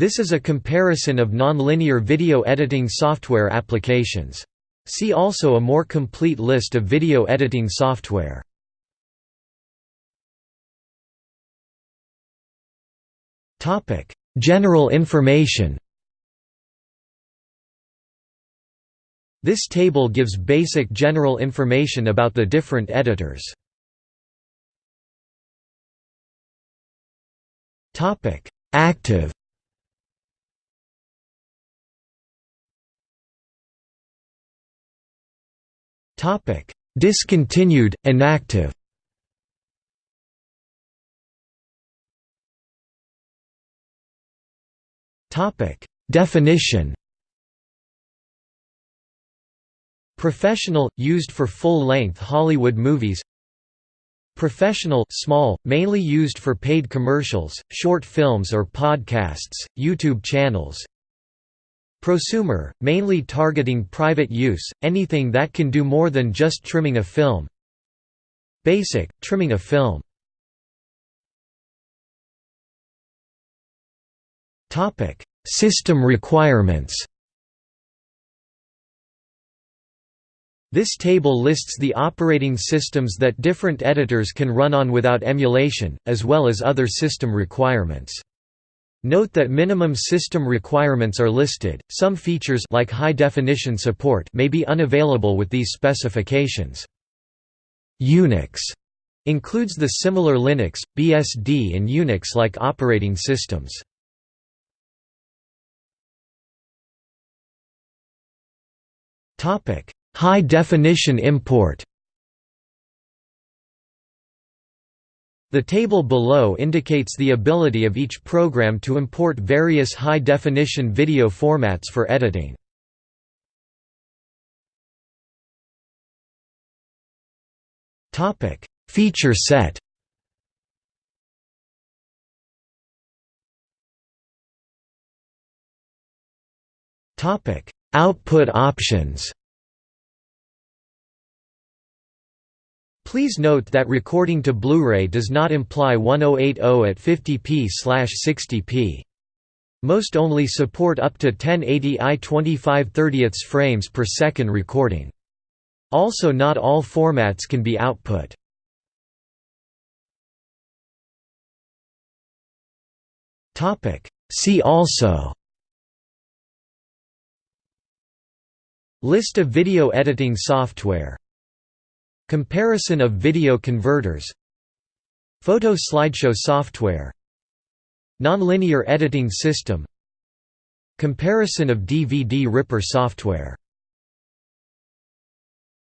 This is a comparison of nonlinear video editing software applications. See also a more complete list of video editing software. General information This table gives basic general information about the different editors. Active Topic: Discontinued, inactive. Topic: Definition. Professional, used for full-length Hollywood movies Professional small, mainly used for paid commercials, short films or podcasts, YouTube channels Prosumer, mainly targeting private use, anything that can do more than just trimming a film. Basic, trimming a film. System requirements. This table lists the operating systems that different editors can run on without emulation, as well as other system requirements. Note that minimum system requirements are listed. Some features like high definition support may be unavailable with these specifications. Unix includes the similar Linux, BSD and Unix-like operating systems. Topic: High definition import The table below indicates the ability of each program to import various high-definition video formats for editing. Feature set Output options Please note that recording to Blu-ray does not imply 1080 at 50p/60p. Most only support up to 1080i 25 30 frames per second recording. Also not all formats can be output. See also List of video editing software Comparison of video converters. Photo slideshow software. Nonlinear editing system. Comparison of DVD ripper software